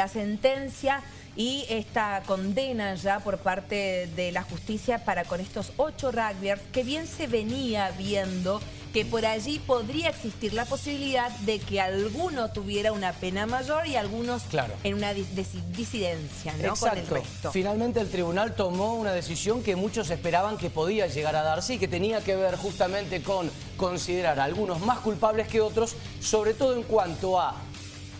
La sentencia y esta condena ya por parte de la justicia para con estos ocho rugbyers que bien se venía viendo que por allí podría existir la posibilidad de que alguno tuviera una pena mayor y algunos claro. en una disidencia ¿no? con el resto. Finalmente el tribunal tomó una decisión que muchos esperaban que podía llegar a darse y que tenía que ver justamente con considerar a algunos más culpables que otros, sobre todo en cuanto a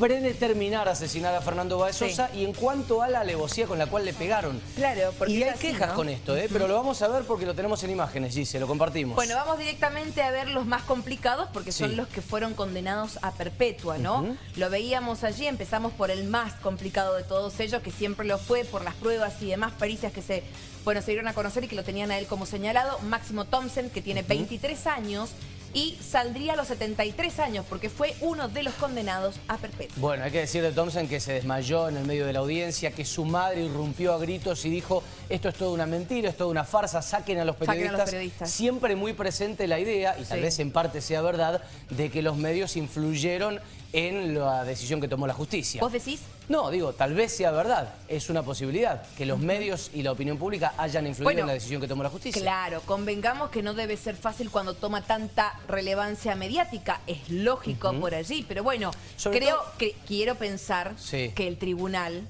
predeterminar asesinar a Fernando Báez y en cuanto a la alevosía con la cual le pegaron. Claro, porque Y hay quejas con esto, ¿eh? pero lo vamos a ver porque lo tenemos en imágenes, y se lo compartimos. Bueno, vamos directamente a ver los más complicados porque son los que fueron condenados a perpetua, ¿no? Lo veíamos allí, empezamos por el más complicado de todos ellos, que siempre lo fue por las pruebas y demás pericias que se, bueno, se dieron a conocer y que lo tenían a él como señalado. Máximo Thompson, que tiene 23 años, y saldría a los 73 años porque fue uno de los condenados a perpetuo. Bueno, hay que decir de Thompson que se desmayó en el medio de la audiencia, que su madre irrumpió a gritos y dijo esto es toda una mentira, es toda una farsa, saquen a los periodistas. Siempre muy presente la idea, y tal vez en parte sea verdad, de que los medios influyeron en la decisión que tomó la justicia. ¿Vos decís? No, digo, tal vez sea verdad, es una posibilidad, que los medios y la opinión pública hayan influido en la decisión que tomó la justicia. Claro, convengamos que no debe ser fácil cuando toma tanta relevancia mediática, es lógico por allí, pero bueno, creo que quiero pensar que el tribunal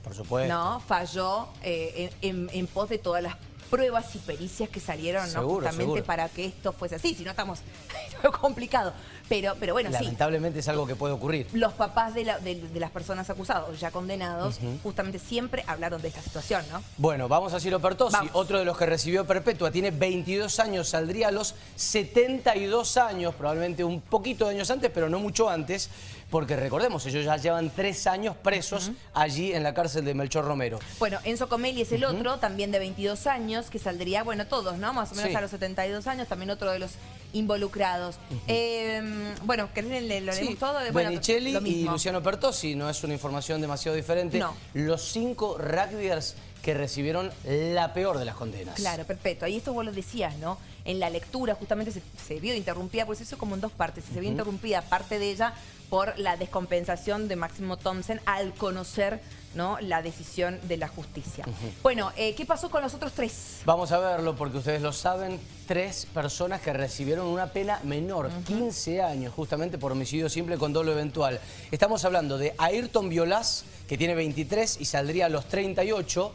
¿no? falló eh, en pos de todas las pruebas y pericias que salieron ¿no? justamente para que esto fuese así, si no estamos complicado. Pero, pero bueno, Lamentablemente es algo que puede ocurrir. Los papás de, las personas acusadas, ya condenados, justamente siempre hablaron de esta situación, ¿no? Bueno, vamos a Ciro Pertosi, otro de los que recibió perpetua, tiene 22 años, saldría a los 72 años, probablemente un poquito de años antes, pero no mucho antes, porque recordemos, ellos ya llevan tres años presos allí en la cárcel de Melchor Romero. Bueno, Enzo Comelli es el otro, también de 22 años, que saldría, bueno, todos, ¿no? Más o menos a los 72 años, también otro de los involucrados. Em, bueno, ¿querés le, lo leemos todo? Bueno, Benicelli y Luciano Pertosi, no es una información demasiado diferente. Los cinco rugbyers que recibieron la peor de las condenas. Claro, perfecto. Ahí esto vos lo decías, ¿no? En la lectura justamente se, vio interrumpida, pues eso como en dos partes. Se vio interrumpida parte de ella por la descompensación de Máximo Thompson al conocer ¿no? la decisión de la justicia. Bueno, eh, ¿qué pasó con los otros tres? Vamos a verlo porque ustedes lo saben, tres personas que recibieron una pena menor, 15 años, justamente por homicidio simple con dolo eventual. Estamos hablando de Ayrton Violás, que tiene 23 y saldría a los 38,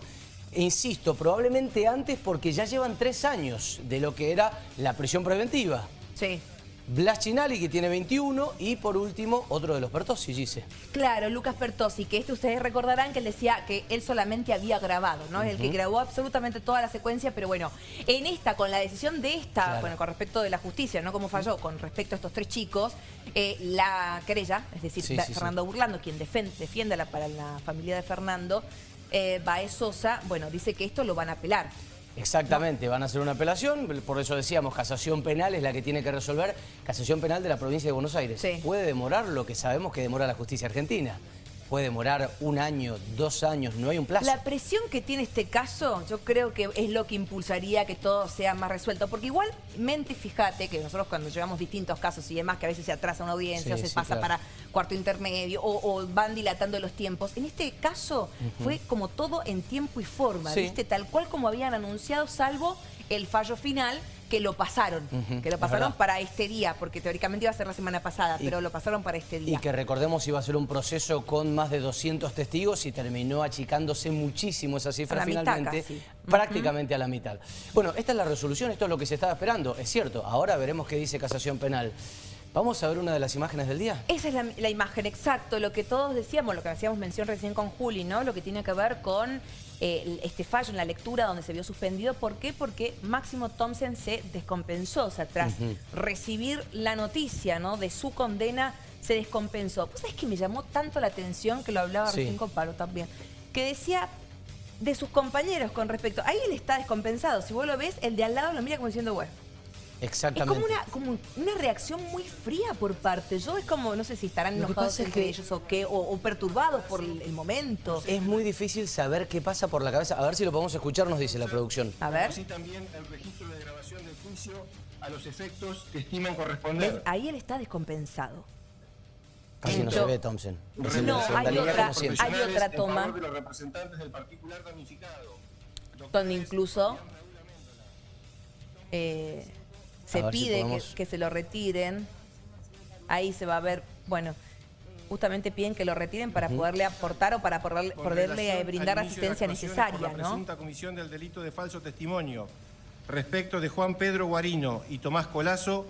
e insisto, probablemente antes porque ya llevan tres años de lo que era la prisión preventiva. Sí. Blas Chinali, que tiene 21, y por último, otro de los Pertosi, dice. Claro, Lucas Pertosi, que este ustedes recordarán que él decía que él solamente había grabado, ¿no? Es El que grabó absolutamente toda la secuencia, pero bueno, en esta, con la decisión de esta, bueno, con respecto de la justicia, ¿no? Como falló con respecto a estos tres chicos, eh, la querella, es decir, Fernando Burlando, quien defiende, defiende la, para la familia de Fernando, eh, Baez Sosa, bueno, dice que esto lo van a apelar. Exactamente, van a hacer una apelación, por eso decíamos, casación penal es la que tiene que resolver, casación penal de la provincia de Buenos Aires. Puede demorar lo que sabemos que demora la justicia argentina puede demorar un año, dos años, no hay un plazo. La presión que tiene este caso, yo creo que es lo que impulsaría que todo sea más resuelto, porque igualmente fíjate que nosotros cuando llevamos distintos casos y demás, que a veces se atrasa una audiencia o se pasa para cuarto intermedio o, van dilatando los tiempos, en este caso fue como todo en tiempo y forma, ¿viste? Tal cual como habían anunciado, salvo el fallo final que lo pasaron, que lo pasaron para este día, porque teóricamente iba a ser la semana pasada, pero lo pasaron para este día. Y que recordemos iba a ser un proceso con más de 200 testigos y terminó achicándose muchísimo esa cifra finalmente, prácticamente a la mitad. Bueno, esta es la resolución, esto es lo que se estaba esperando, es cierto, ahora veremos qué dice casación penal. ¿Vamos a ver una de las imágenes del día? Esa es la, imagen, exacto, lo que todos decíamos, lo que hacíamos mención recién con Juli, ¿no? Lo que tiene que ver con eh, este fallo en la lectura donde se vio suspendido. ¿Por qué? Porque Máximo Thompson se descompensó, o sea, tras recibir la noticia ¿no? de su condena, se descompensó. ¿Vos sabés que me llamó tanto la atención, que lo hablaba recién con Paro también, que decía de sus compañeros con respecto, ahí él está descompensado, si vos lo ves, el de al lado lo mira como diciendo, bueno, Exactamente. Es como una, como una reacción muy fría por parte. Yo es como, no sé si estarán enojados entre ellos o qué, o, perturbados por el, momento. Es muy difícil saber qué pasa por la cabeza. A ver si lo podemos escuchar, nos dice la producción. A ver. Así también el registro de grabación del juicio a los efectos que estiman corresponder. Ahí él está descompensado. Casi no se ve Thompson. Es No, hay otra- hay otra toma. de los representantes del particular damnificado. donde incluso eh, se A ver si pide podemos- que, que se lo retiren. Ahí se va a ver, bueno, justamente piden que lo retiren para poderle aportar o para poderle, poderle, brindar asistencia necesaria, por la ¿no? presunta comisión del delito de falso testimonio respecto de Juan Pedro Guarino y Tomás Colazo,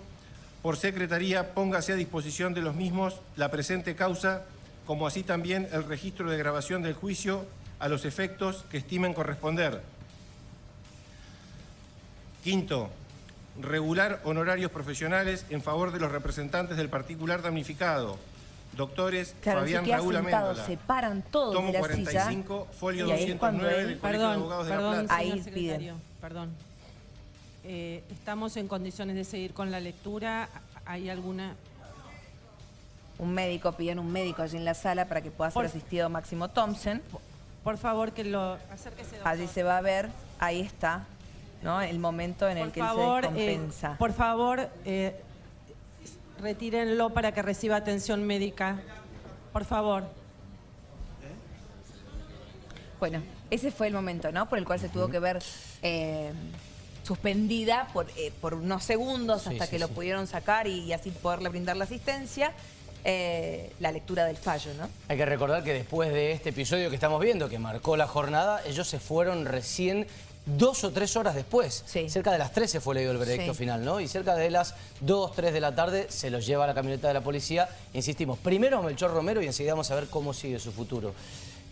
por secretaría póngase a disposición de los mismos la presente causa, como así también el registro de grabación del juicio a los efectos que estimen corresponder. Quinto, regular honorarios profesionales en favor de los representantes del particular damnificado. Doctores Claro, Fabián se Raúl sentado, Améndola. se paran todos Tomo de la 45, silla. folio y ahí es cuando 209 él- del Colegio de Perdón, Abogados de la perdón, Plata. Ahí piden. secretario, perdón. Eh, ¿Estamos en condiciones de seguir con la lectura? ¿Hay alguna...? Un médico, piden un médico allí en la sala para que pueda ser Por- asistido Máximo Thompson. Por favor, que lo... Acérquese, doctor. Allí se va a ver, ahí está, ¿no? El momento en el Por que favor, él se eh, descompensa. por favor, eh, retírenlo para que reciba atención médica. Por favor. Bueno, ese fue el momento, ¿no? Por el cual se tuvo que ver eh, suspendida por, eh, por unos segundos hasta sí, que lo sí. pudieron sacar y, y así poderle brindar la asistencia, eh, la lectura del fallo, ¿no? Hay que recordar que después de este episodio que estamos viendo, que marcó la jornada, ellos se fueron recién dos o tres horas después. Sí. Cerca de las 13 fue leído el veredicto Sí. final, ¿no? Y cerca de las 2, 3 de la tarde se los lleva a la camioneta de la policía. Insistimos, primero a Melchor Romero y enseguida vamos a ver cómo sigue su futuro.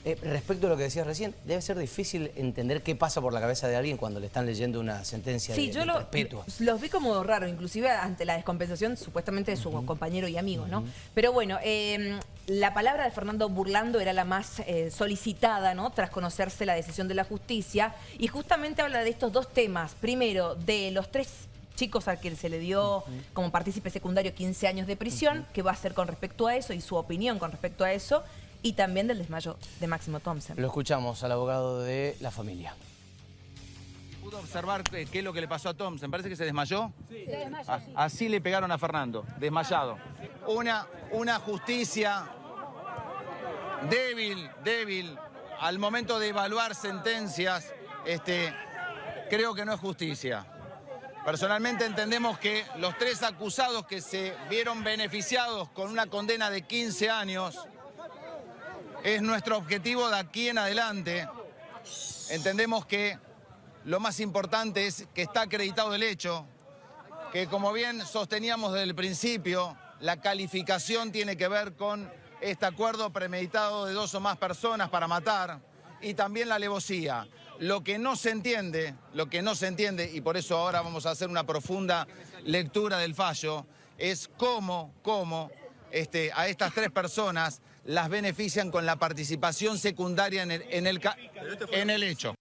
Eh, respecto a lo que decías recién, debe ser difícil entender qué pasa por la cabeza de alguien cuando le están leyendo una sentencia Sí, de, yo de lo- perpetua. los vi como raro, inclusive ante la descompensación supuestamente de su compañero y amigo, ¿no? Pero bueno, eh, la palabra de Fernando Burlando era la más eh, solicitada, ¿no? Tras conocerse la decisión de la justicia. Y justamente habla de estos dos temas. Primero, de los tres chicos a quien se le dio como partícipe secundario 15 años de prisión, qué va a hacer con respecto a eso y su opinión con respecto a eso. Y también del desmayo de Máximo Thompson. Lo escuchamos al abogado de la familia. ¿Pudo observar qué, qué es lo que le pasó a Thompson? Parece que se desmayó. Sí, Así le pegaron a Fernando, desmayado. Una, una justicia débil, débil. Al momento de evaluar sentencias, este, creo que no es justicia. Personalmente entendemos que los tres acusados que se vieron beneficiados con una condena de 15 años es nuestro objetivo de aquí en adelante. Entendemos que lo más importante es que está acreditado el hecho, que como bien sosteníamos desde el principio, la calificación tiene que ver con este acuerdo premeditado de dos o más personas para matar y también la alevosía. Lo que no se entiende, lo que no se entiende, y por eso ahora vamos a hacer una profunda lectura del fallo, es cómo, cómo este, a estas tres personas las benefician con la participación secundaria en el, en el, en el hecho.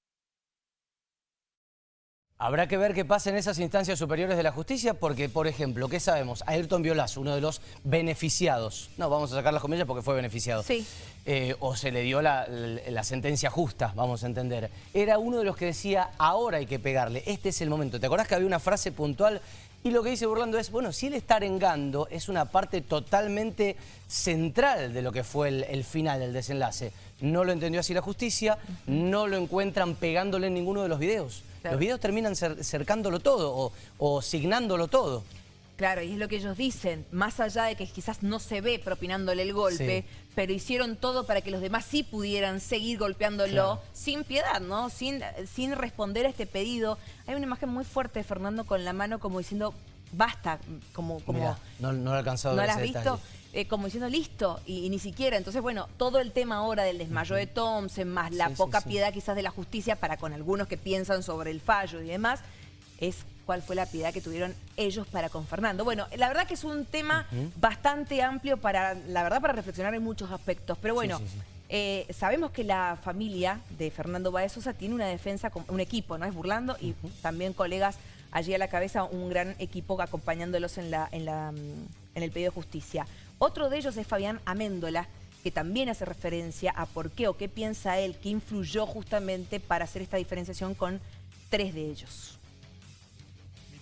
Habrá que ver qué pasa en esas instancias superiores de la justicia porque, por ejemplo, ¿qué sabemos? Ayrton Violas, uno de los beneficiados, no, vamos a sacar las comillas porque fue beneficiado, Sí. Eh, o se le dio la, la- la sentencia justa, vamos a entender, era uno de los que decía, ahora hay que pegarle, este es el momento. ¿Te acordás que había una frase puntual? Y lo que dice Burlando es, bueno, si él está arengando, es una parte totalmente central de lo que fue el, el final, el desenlace. No lo entendió así la justicia, no lo encuentran pegándole en ninguno de los videos. Claro. Los videos terminan cer- cercándolo todo o, o signándolo todo. Claro, y es lo que ellos dicen, más allá de que quizás no se ve propinándole el golpe, Sí. pero hicieron todo para que los demás sí pudieran seguir golpeándolo Claro. sin piedad, ¿no? Sin, sin responder a este pedido. Hay una imagen muy fuerte de Fernando con la mano como diciendo, basta, como... como Mirá, no, no lo he alcanzado ¿No la has visto? Eh, como diciendo listo, y, y ni siquiera. Entonces, bueno, todo el tema ahora del desmayo de Thompson, más la sí, poca sí. piedad quizás de la justicia para con algunos que piensan sobre el fallo y demás, es cuál fue la piedad que tuvieron ellos para con Fernando. Bueno, la verdad que es un tema bastante amplio para, la verdad, para reflexionar en muchos aspectos. Pero bueno, sí, sí. eh, sabemos que la familia de Fernando Baez Sosa tiene una defensa, con- un equipo, ¿no? Es Burlando y también colegas allí a la cabeza, un gran equipo acompañándolos en, la, en, la, mm, en el pedido de justicia. Otro de ellos es Fabián Améndola, que también hace referencia a por qué o qué piensa él que influyó justamente para hacer esta diferenciación con tres de ellos.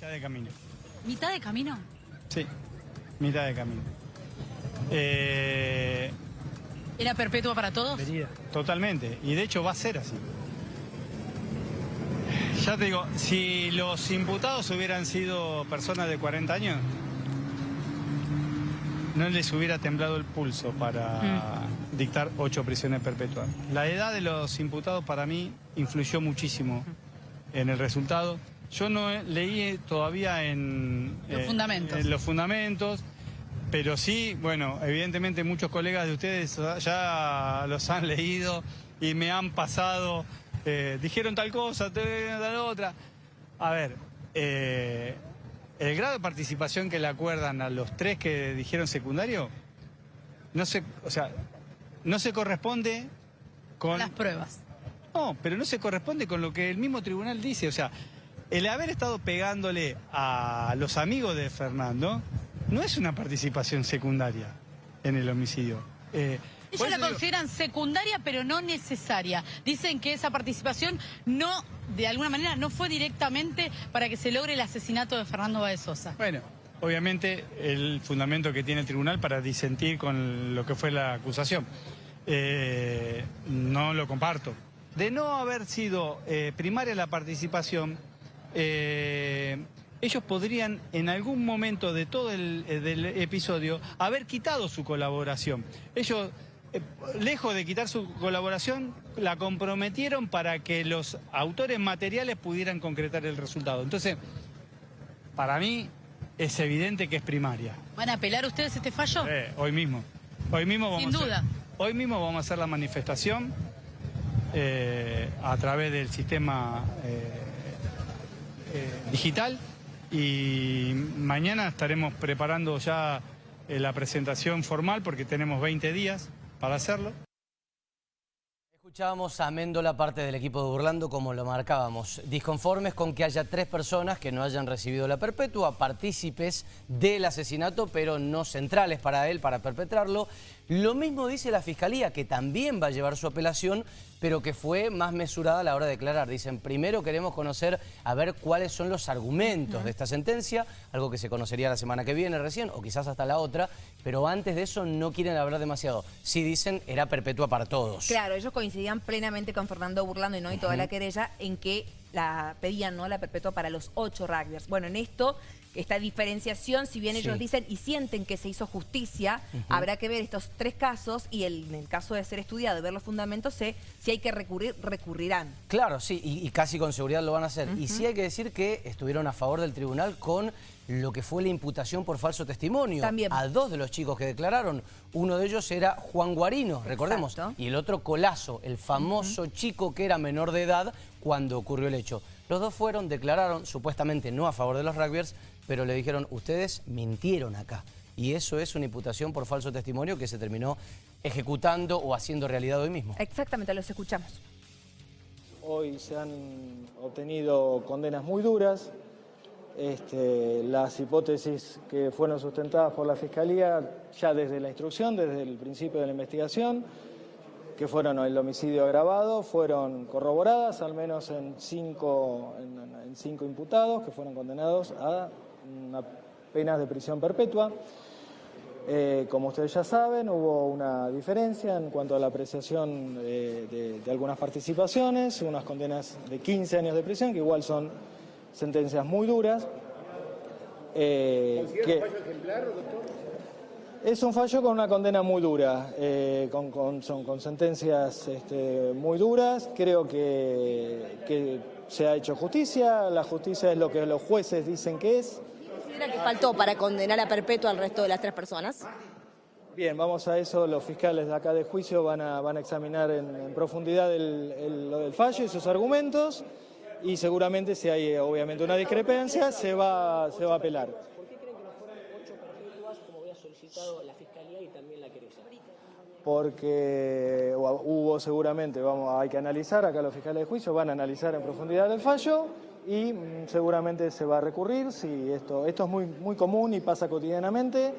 Mitad de camino. ¿Mitad de camino? Sí, mitad de camino. Eh, ¿Era perpetua para todos? totalmente. Y de hecho va a ser así. Ya te digo, si los imputados hubieran sido personas de 40 años, no les hubiera temblado el pulso para dictar ocho prisiones perpetuas. La edad de los imputados para mí influyó muchísimo en el resultado. Yo no he- leí todavía en Los fundamentos. en los fundamentos, pero sí, bueno, evidentemente muchos colegas de ustedes ya los han leído y me han pasado, eh, dijeron tal cosa, tal otra. A ver, eh, el grado de participación que le acuerdan a los tres que dijeron secundario, no se, o sea, no se corresponde con Las pruebas. no, pero no se corresponde con lo que el mismo tribunal dice. O sea, el haber estado pegándole a los amigos de Fernando no es una participación secundaria en el homicidio. Eh, Ellos la digo- consideran secundaria, pero no necesaria. Dicen que esa participación no, de alguna manera, no fue directamente para que se logre el asesinato de Fernando Báez Sosa. Bueno, obviamente el fundamento que tiene el tribunal para disentir con lo que fue la acusación. Eh, no lo comparto. De no haber sido eh, primaria la participación, eh, ellos podrían en algún momento de todo el eh, del episodio haber quitado su colaboración. Ellos, eh, lejos de quitar su colaboración, la comprometieron para que los autores materiales pudieran concretar el resultado. Entonces, para mí es evidente que es primaria. ¿Van a apelar ustedes este fallo? Eh, hoy mismo. Hoy mismo vamos Sin a hacer- duda. hoy mismo vamos a hacer la manifestación eh, a través del sistema digital y mañana estaremos preparando ya eh, la presentación formal porque tenemos 20 días para hacerlo. Escuchábamos a Méndola, parte del equipo de Burlando, como lo marcábamos. Disconformes con que haya tres personas que no hayan recibido la perpetua, partícipes del asesinato, pero no centrales para él, para perpetrarlo. Lo mismo dice la Fiscalía, que también va a llevar su apelación, pero que fue más mesurada a la hora de declarar. Dicen, primero queremos conocer, a ver cuáles son los argumentos de esta sentencia, algo que se conocería la semana que viene recién, o quizás hasta la otra, pero antes de eso no quieren hablar demasiado. Si dicen, era perpetua para todos. Claro, ellos coincidían plenamente con Fernando Burlando y no y toda la querella en que la pedían no la perpetua para los ocho rugbyers. Bueno, en esto, esta diferenciación, si bien ellos dicen y sienten que se hizo justicia, habrá que ver estos tres casos y el- en el caso de ser estudiado y ver los fundamentos, sé si hay que recurrir, recurrirán. Claro, sí, y, y casi con seguridad lo van a hacer. Y sí hay que decir que estuvieron a favor del tribunal con lo que fue la imputación por falso testimonio. También. A dos de los chicos que declararon. Uno de ellos era Juan Guarino, recordemos. Exacto. Y el otro Colazo, el famoso chico que era menor de edad cuando ocurrió el hecho. Los dos fueron, declararon, supuestamente no a favor de los rugbyers, pero le dijeron, ustedes mintieron acá. Y eso es una imputación por falso testimonio que se terminó ejecutando o haciendo realidad hoy mismo. Exactamente, los escuchamos. Hoy se han obtenido condenas muy duras. Este, las hipótesis que fueron sustentadas por la Fiscalía ya desde la instrucción, desde el principio de la investigación, que fueron el homicidio agravado, fueron corroboradas al menos en cinco, en, en cinco imputados que fueron condenados a una pena de prisión perpetua. Eh, como ustedes ya saben, hubo una diferencia en cuanto a la apreciación eh, de, de algunas participaciones, unas condenas de 15 años de prisión, que igual son sentencias muy duras. Eh, que- es un fallo con una condena muy dura, eh, con, con- son, con sentencias este, muy duras. Creo que, que se ha hecho justicia, la justicia es lo que los jueces dicen que es. considera que faltó para condenar a perpetua al resto de las tres personas? Bien, vamos a eso. Los fiscales de acá de juicio van a, van a examinar en, en profundidad el, el- lo del fallo y sus argumentos y seguramente si hay obviamente una discrepancia se va, se va a apelar. ¿Por qué creen que no fueron ocho perpetuas como había solicitado la Fiscalía y también la querella? Porque hubo seguramente, vamos, hay que analizar, acá los fiscales de juicio van a analizar en profundidad el fallo y mm, seguramente se va a recurrir, si esto, esto es muy, muy común y pasa cotidianamente,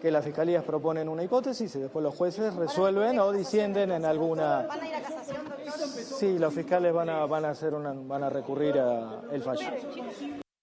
que las fiscalías proponen una hipótesis y después los jueces resuelven o disienten en alguna... ¿Van a ir a casación, doctor? Sí, los fiscales van a, van a, hacer una, van a recurrir al fallo.